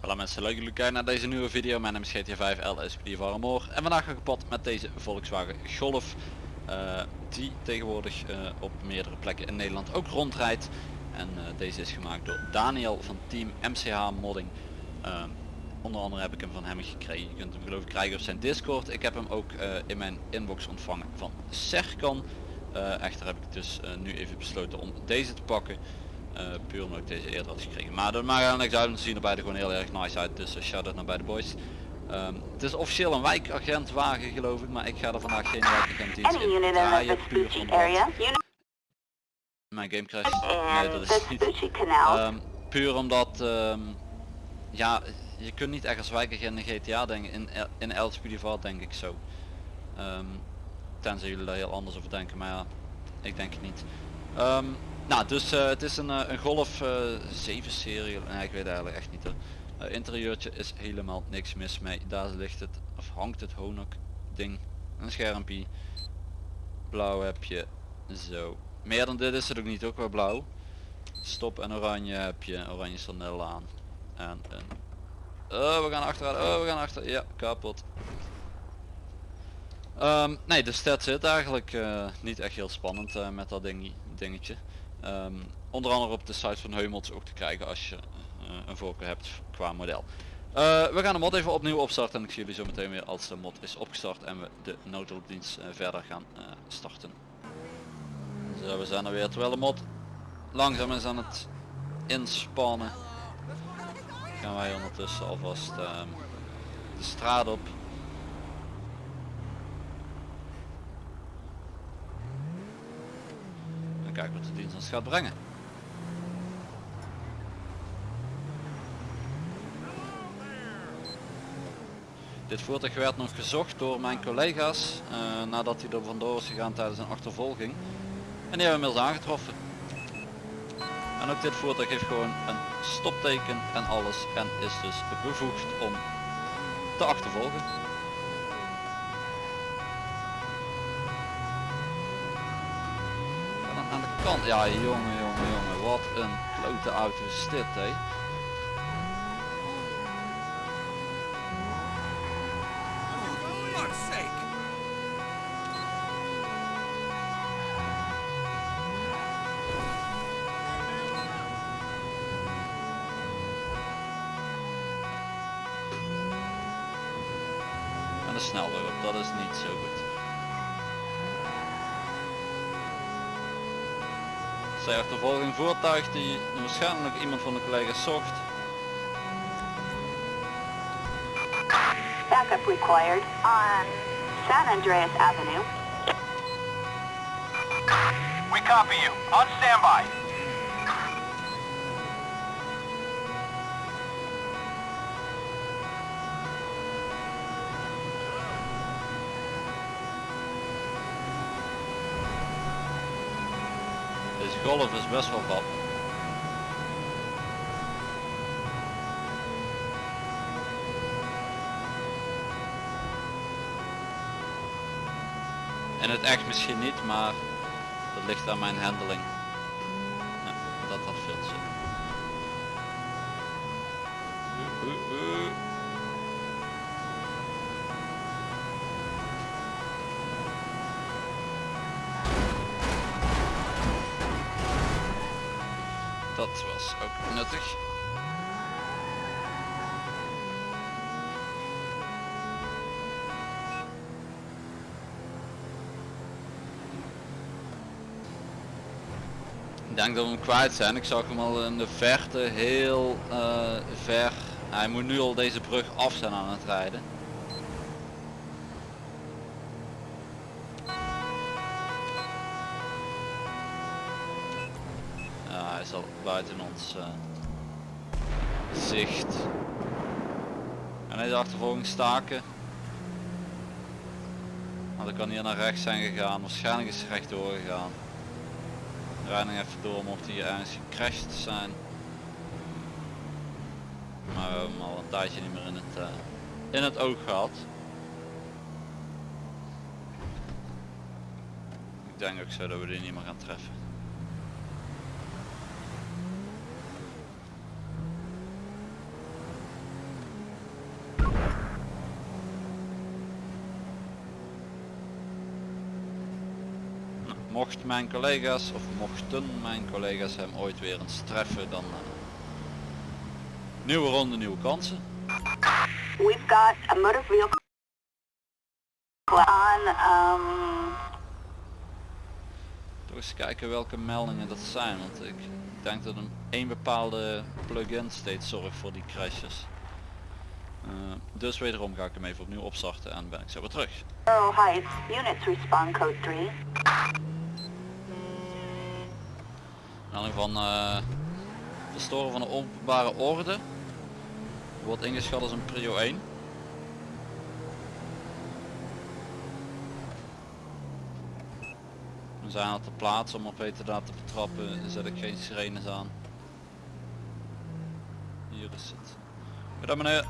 Hallo mensen, leuk dat jullie kijken naar deze nieuwe video. Mijn naam is GTA 5 LSPD van Amor en vandaag ga ik kapot met deze Volkswagen Golf. eh, die tegenwoordig eh, op meerdere plekken in Nederland ook rondrijdt. En eh, deze is gemaakt door Daniel van team MCH Modding. Onder andere heb ik hem van hem gekregen. Je kunt hem geloof ik krijgen op zijn Discord. Ik heb hem ook eh, in mijn inbox ontvangen van Serkan. Eh, echter heb ik dus eh, nu even besloten om deze te pakken. Puur omdat ik deze eerder had gekregen. Maar dat maakt eigenlijk niks uit, want ze zien er beide gewoon heel erg nice uit. Dus uh, shout out naar beide boys. Ehm, het is officieel een wijkagentwagen geloof ik, maar ik ga er vandaag geen wijkagent iets in draaien. Puur omdat mijn game crash. Nee, and dat is niet. Ehm, puur omdat, ehm, ja, je kunt niet echt als wijkagent in GTA denken, in, in El denk ik zo. Ehm, tenzij jullie daar heel anders over denken, maar ja, ik denk het niet. Ehm, nou, dus eh, het is een, eh, een Golf eh 7 serie, nee ik weet eigenlijk echt niet. Eh, interieurtje is helemaal niks mis mee, daar ligt het, of hangt het Honok ding, een schermpje, blauw heb je, zo. Meer dan dit is het ook niet, ook wel blauw. Stop en oranje heb je, oranje sandel aan. En een... Oh, we gaan achteruit, oh, we gaan achter, ja, kapot. Ehm, nee, dus dat zit eigenlijk eh, niet echt heel spannend eh, met dat ding, dingetje. Ehm, onder andere op de site van Heumelts ook te krijgen als je eh, een voorkeur hebt qua model. We gaan de mod even opnieuw opstarten en ik zie jullie zo meteen weer als de mod is opgestart en we de noodhulpdienst verder gaan starten. Zo, we zijn er weer terwijl de mod langzaam is aan het inspannen. Gaan wij ondertussen alvast ehm, de straat op. En kijken wat de dienst ons gaat brengen. Dit voertuig werd nog gezocht door mijn collega's eh, nadat hij er vandoor is gegaan tijdens een achtervolging. En die hebben we inmiddels aangetroffen. En ook dit voertuig heeft gewoon een stopteken en alles en is dus bevoegd om te achtervolgen. En aan de kant, ja jongen jongen jongen, wat een klote auto is dit hé. De snelweg op, dat is niet zo goed. Zij achtervolging voertuig die waarschijnlijk iemand van de collega's zocht. Backup required on San Andreas Avenue. We copy you. On standby. Golf is best wel pap. In het echt misschien niet, maar dat ligt aan mijn handling. Ik denk dat we hem kwijt zijn. Ik zag hem al in de verte heel eh, ver. Hij moet nu al deze brug af zijn aan het rijden. Hij is al buiten ons eh, zicht. En deze achtervolging staken. Maar dan kan hier naar rechts zijn gegaan. Waarschijnlijk is hij rechtdoor gegaan. Rijding even door mocht hij ergens gecrashed zijn. Maar we hebben hem al een tijdje niet meer in het, eh, in het oog gehad. Ik denk ook zo dat we die niet meer gaan treffen. Nou, Mocht mijn collega's of mochten mijn collega's hem ooit weer eens treffen dan eh, nieuwe ronde, nieuwe kansen. We've got a motor vehicle on, um, Toch eens kijken welke meldingen dat zijn, want ik denk dat een één bepaalde plugin steeds zorgt voor die crashes. Eh, dus wederom ga ik hem even opnieuw opstarten en ben ik zo weer terug. Units respond code 3. Van eh verstoren van de openbare orde wordt ingeschat als een prio 1. We zijn al te plaatsen om op heterdaad te betrappen, zet ik geen sirenes aan. Hier is het. Goedendag meneer.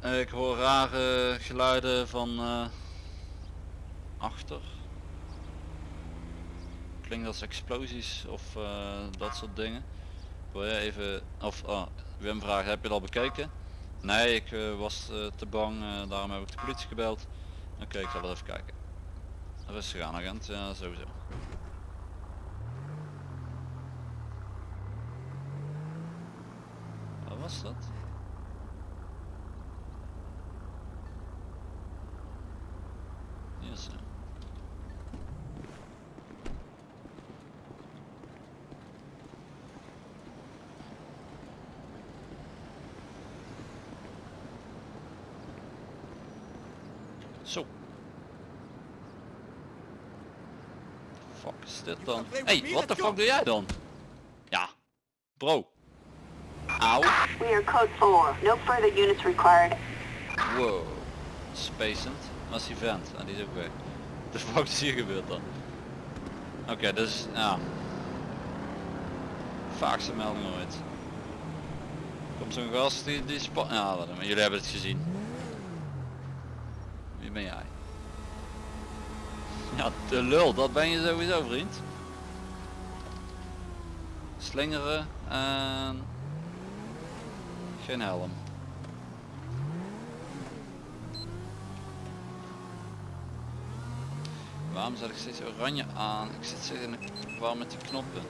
Eh, Ik hoor rare geluiden van eh, achter. Klinkt als explosies of eh, dat soort dingen. Wil je even, of oh, Wim vraagt, heb je al bekeken? Nee, ik eh, was eh, te bang, daarom heb ik de politie gebeld. Oké, ik zal wel even kijken. Rustig aan agent, ja sowieso. Wat was dat? Hier is ze. Zo. Fuck is dit dan? Hey, wat de fuck doe jij dan? Ja. Bro. Auw. We are code 4. No further units required. Wow. Spacend. Dat is die vent. En die is ook weg. De fuck is hier gebeurd dan? Oké, dus ja. Vaakste melding ooit. Komt zo'n gast die, die spa Ja, dan, jullie hebben het gezien. Ben jij? Ja, de lul, dat ben je sowieso vriend. Slingeren en... Geen helm. Waarom zet ik steeds oranje aan? Ik zit steeds in de war met die knoppen.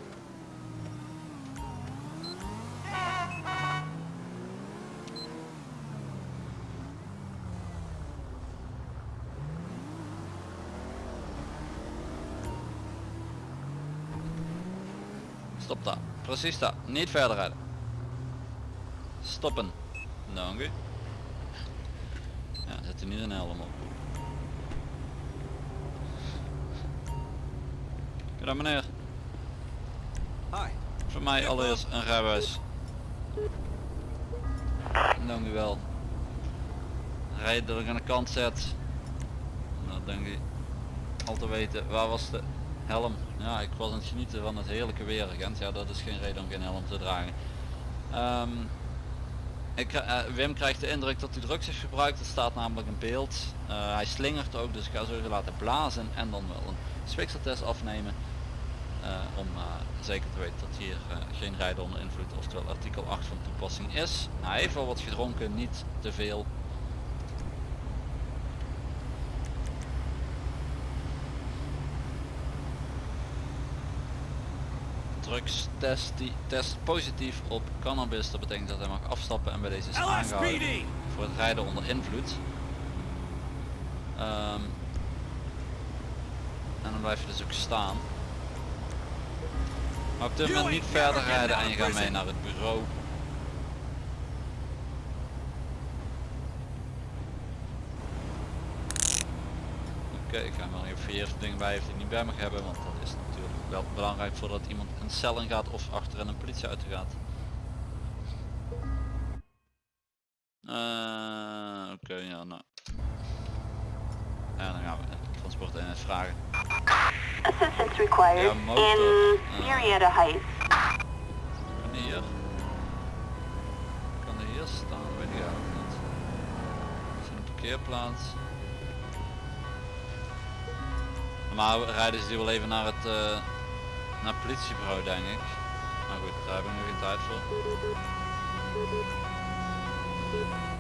Precies daar. Niet verder rijden. Stoppen. Dank u. Ja, zet er niet een helm op. Goedendag meneer. Hi. Voor mij allereerst een rijbewijs. Dank u wel. Rijden dat ik aan de kant zet. Nou denk ik al te weten. Waar was de helm? Ja, ik was aan het genieten van het heerlijke weer agent. Ja, dat is geen reden om geen helm te dragen. Ehm, ik, eh, Wim krijgt de indruk dat hij drugs heeft gebruikt. Dat staat namelijk in beeld. Eh, hij slingert ook, dus ik ga zo laten blazen en dan wel een spikseltest afnemen. eh, om zeker te weten dat hier geen rijden onder invloed, oftewel artikel 8 van toepassing is. Hij heeft wel wat gedronken, niet te veel. Drugs test, die test positief op cannabis, dat betekent dat hij mag afstappen en bij deze is aangehouden voor het rijden onder invloed. Ehm, en dan blijf je dus ook staan. Maar op dit moment niet verder rijden en je gaat mee naar het bureau. Oké, ik ga wel even eerst dingen bij heeft die niet bij mag hebben, want dat is natuurlijk wel belangrijk voordat iemand een cel in gaat of achter in een politieauto gaat. Eh, Oké, ja, nou. En dan gaan we de transport en vragen. Assistance required motor, in uh, Marietta Heights. Kan die hier? Kan die hier staan? Weet ik eigenlijk niet. Is een parkeerplaats? Maar rijden ze die wel even naar het, eh, naar het politiebureau denk ik. Maar goed, daar hebben we nu geen tijd voor.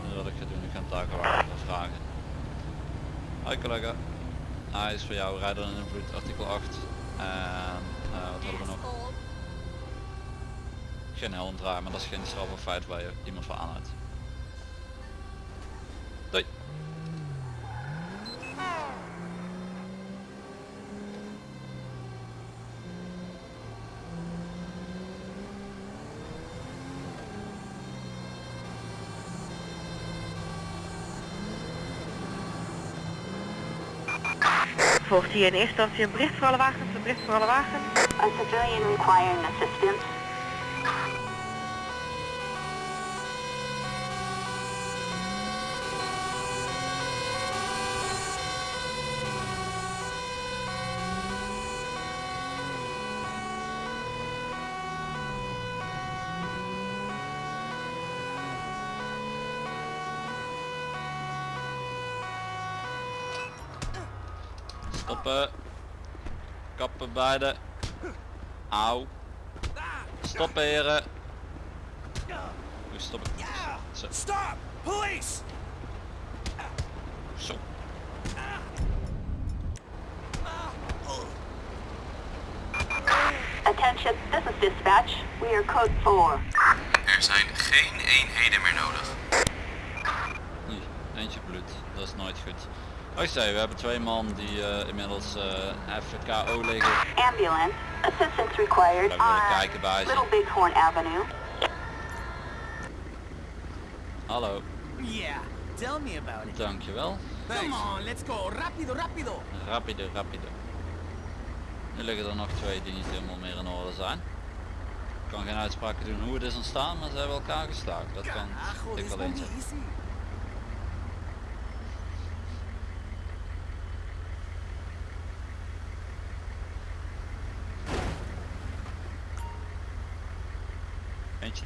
Dus wat ik ga doen, ik ga gewoon even vragen. Hoi collega. Hij is voor jou, rijden in invloed artikel 8. En eh, wat hadden we nog? Geen helm draaien, maar dat is geen strafbaar feit waar je iemand voor aanhoudt. Volgt hier in eerste instantie een bericht voor alle wagens, een bericht voor alle wagens. A civilian requiring assistance. Stoppen. Kappen beide. Auw. Stoppen heren. Goed stoppen. Zo. Stop! Police! Zo. Attention, this is dispatch. We are code 4. Er zijn geen eenheden meer nodig. Eentje bloed. Dat is nooit goed. Zei, we hebben twee man die eh, inmiddels eh FKO liggen. Ambulance. Assistance required on kijken bij ze. Little Bighorn Avenue. Hallo, Yeah, tell me about it. dankjewel. Come on, let's go. Rapido, rapido. Rapido, rapido. Nu liggen er nog twee die niet helemaal meer in orde zijn. Ik kan geen uitspraken doen hoe het is ontstaan, maar ze hebben elkaar geslagen. Dat kan ik this alleen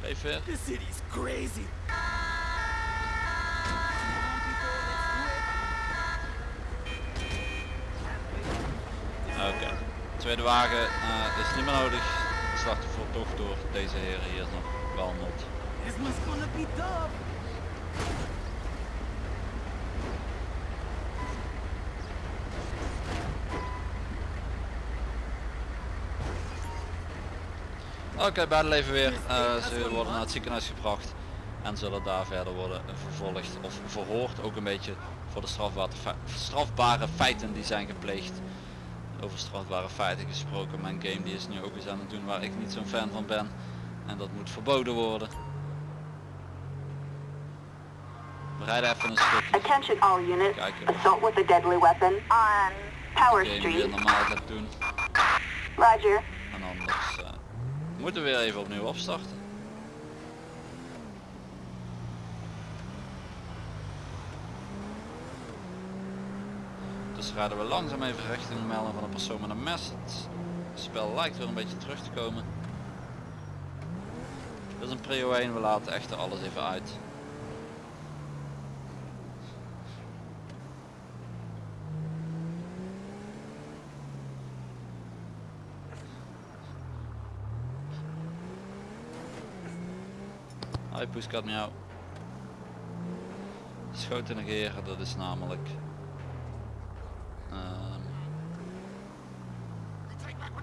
leeft weer. This city's crazy. Oké. Tweede wagen eh, is niet meer nodig. Het slachtoffer toch door deze heren hier nog behandeld. Oké, beide leven weer. Eh, ze worden naar het ziekenhuis gebracht en zullen daar verder worden vervolgd of verhoord. Ook een beetje voor de strafbare, strafbare feiten die zijn gepleegd. Over strafbare feiten gesproken. Mijn game die is nu ook eens aan het doen waar ik niet zo'n fan van ben. En dat moet verboden worden. We rijden even een stukje. Attention all units. Kijken. Assault with a deadly weapon on Power Street. normaal gaat doen. Roger. En anders eh, moeten we weer even opnieuw opstarten. Dus rijden we langzaam even richting de melding van een persoon met een mes. Het spel lijkt weer een beetje terug te komen. Dit is een prio 1, we laten echter alles even uit. Hoi poeskat miauw. Schoten negeren, dat is namelijk... ehm,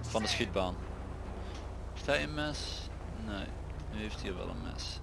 van de schietbaan. Heeft hij een mes? Nee, nu heeft hij wel een mes.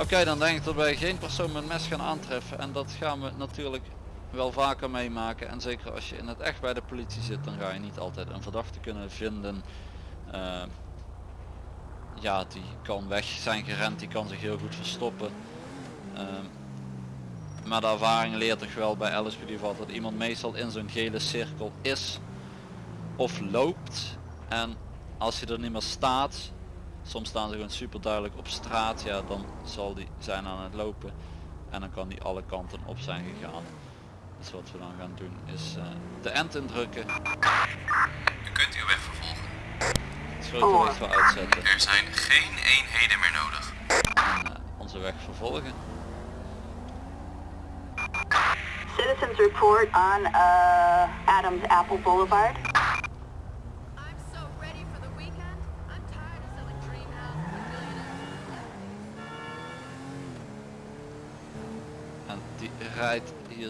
Oké, dan denk ik dat wij geen persoon met mes gaan aantreffen en dat gaan we natuurlijk wel vaker meemaken. En zeker als je in het echt bij de politie zit, dan ga je niet altijd een verdachte kunnen vinden. Eh, ja, die kan weg zijn gerend, die kan zich heel goed verstoppen. Ehm, maar de ervaring leert toch wel bij LSPD wat dat iemand meestal in zo'n gele cirkel is of loopt. En als je er niet meer staat, soms staan ze gewoon super duidelijk op straat, ja dan zal die zijn aan het lopen en dan kan die alle kanten op zijn gegaan. Dus wat we dan gaan doen is eh, de end indrukken, U kunt uw weg vervolgen. het grote licht wel uitzetten Er zijn geen eenheden meer nodig. en eh, onze weg vervolgen. Citizens report on uh, Adams Apple Boulevard.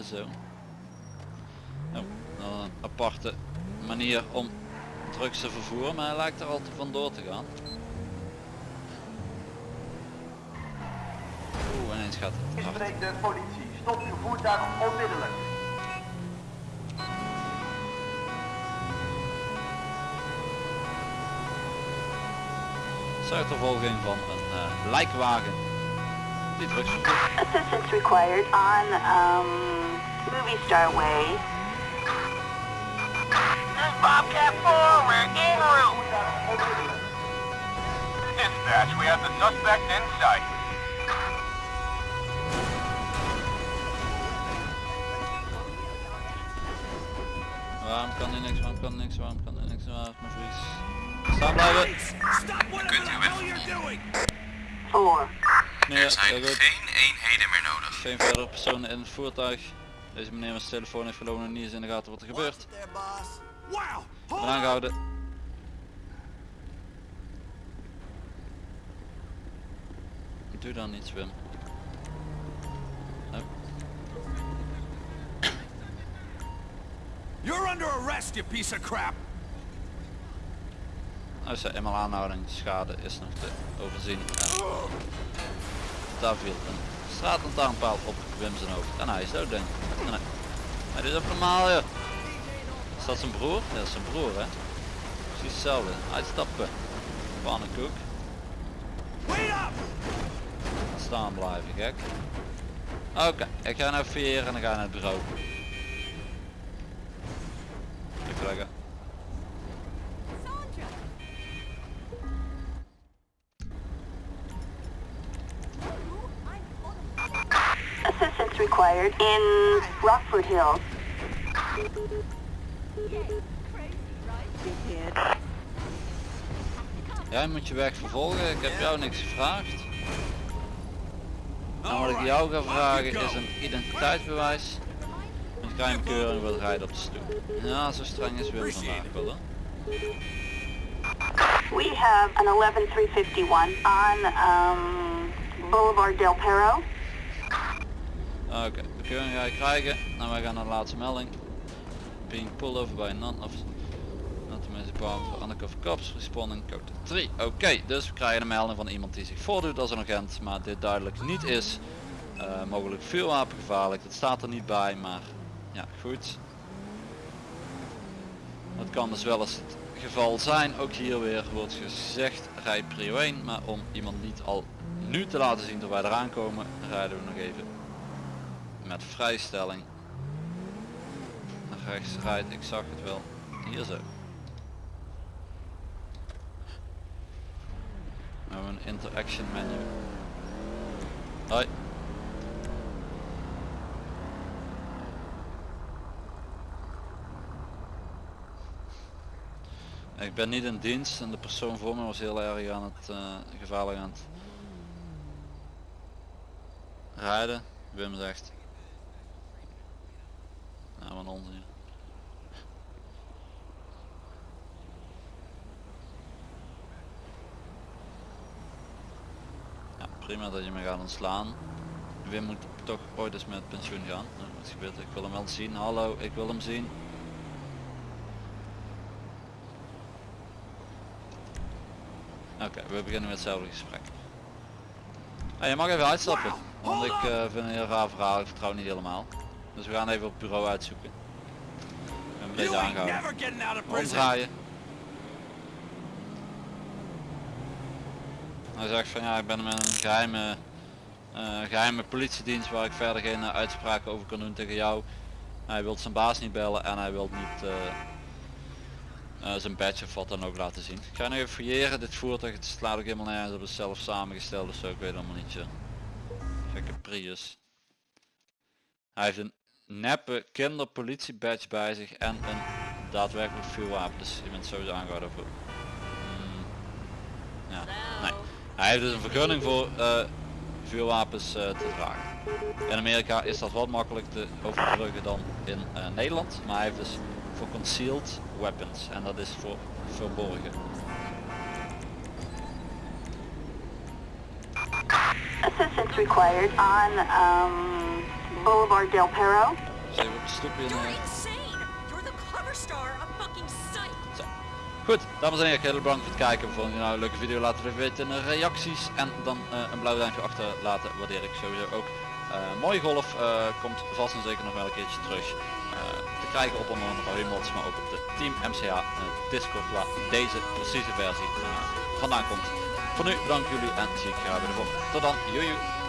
Zo. Oh, nou, een aparte manier om drugs te vervoeren, maar hij lijkt er al te vandoor te gaan. Oeh, ineens gaat het hard. De politie. Stop uw voertuig onmiddellijk. Zuidervolging van een eh, lijkwagen. Assistance required on um, Movie Star Way. This Bobcat 4, we're in route. Dispatch, we have the suspect in sight. Waarom kan niks, waarom kan niks, waarom kan niks, waarom Nee, er zijn geen eenheden meer nodig. Geen verdere personen in het voertuig. Deze meneer met zijn telefoon heeft verloren en niet eens in de gaten wat er gebeurt. Ik aangehouden. Doe dan niets Wim. You're under arrest, you piece of crap! Nou is er eenmaal aanhouding. Schade is nog te overzien. En daar viel een straatlantaarnpaal op Wim zijn hoofd. En hij is dood denk ik. Nee. Maar dit is ook normaal joh. Is dat zijn broer? Ja, is zijn broer hè. Precies hetzelfde. Uitstappen. Pannenkoek. Staan blijven gek. Oké, ik ga naar vier en dan ga ik naar het bureau. In Rockford Hills. Jij moet je weg vervolgen, ik heb jou niks gevraagd. En wat ik jou ga vragen is een identiteitsbewijs. Een geheimkeuring wil rijden op de stoep. Ja, zo streng is Wim vandaag wel hè. We have an 11351 on um, Boulevard Del Perro. Oké, bekeuring krijgen. Nou, wij gaan naar de laatste melding. Being pulled over by a non of not municipal for undercover cops responding code 3. Oké, dus we krijgen een melding van iemand die zich voordoet als een agent, maar dit duidelijk niet is. Eh, mogelijk vuurwapengevaarlijk, dat staat er niet bij, maar ja, goed. Het kan dus wel eens het geval zijn. Ook hier weer wordt gezegd, rij prio 1, maar om iemand niet al nu te laten zien dat wij eraan komen, rijden we nog even met vrijstelling naar rechts rijdt. Ik zag het wel. Hier zo. We hebben een interaction menu. Hoi. Ik ben niet in dienst en de persoon voor me was heel erg aan het eh, gevaarlijk aan het rijden. Wim zegt nou, onzin. Ja, prima dat je me gaat ontslaan. Wim moet toch ooit eens met pensioen gaan. Nou, wat gebeurt er? Ik wil hem wel zien. Hallo, ik wil hem zien. Oké, we beginnen met hetzelfde gesprek. Ja, je mag even uitstappen. Want ik eh, vind een heel raar verhaal. Ik vertrouw niet helemaal. Dus we gaan even op het bureau uitzoeken. Beetje You ain't aangehouden. Omdraaien. Hij zegt van ja, ik ben met een geheime, eh, geheime politiedienst waar ik verder geen eh, uitspraken over kan doen tegen jou. Hij wil zijn baas niet bellen en hij wil niet eh, zijn badge of wat dan ook laten zien. Ik ga nu even fouilleren. Dit voertuig het slaat ook helemaal nergens op. Het zelf samengesteld dus zo. Ik weet allemaal niet. Gekke Prius. Hij heeft een neppe kinderpolitie badge bij zich en een daadwerkelijk vuurwapen. Dus je bent sowieso aangehouden voor... Hmm. Ja. Hij heeft dus een vergunning voor eh, vuurwapens eh, te dragen. In Amerika is dat wat makkelijk te overbruggen dan in eh, Nederland. Maar hij heeft dus voor concealed weapons en dat is voor verborgen. Required on um, Boulevard Del Perro. Zijn we op de stoep in... You're eh, insane! You're the cover star of fucking Psych! Zo. Goed, dames en heren, heel bedankt voor het kijken. Vond je nou een leuke video, laat het even weten in de reacties. En dan eh, een blauw duimpje achterlaten, waardeer ik sowieso ook. Eh, mooie golf eh, komt vast en zeker nog wel een keertje terug. eh, te krijgen op onder andere Humots, maar ook op de Team eh, Discord waar deze precieze versie vandaan komt. Voor nu bedankt jullie en zie ik graag weer de volgende. Tot dan, joejoe!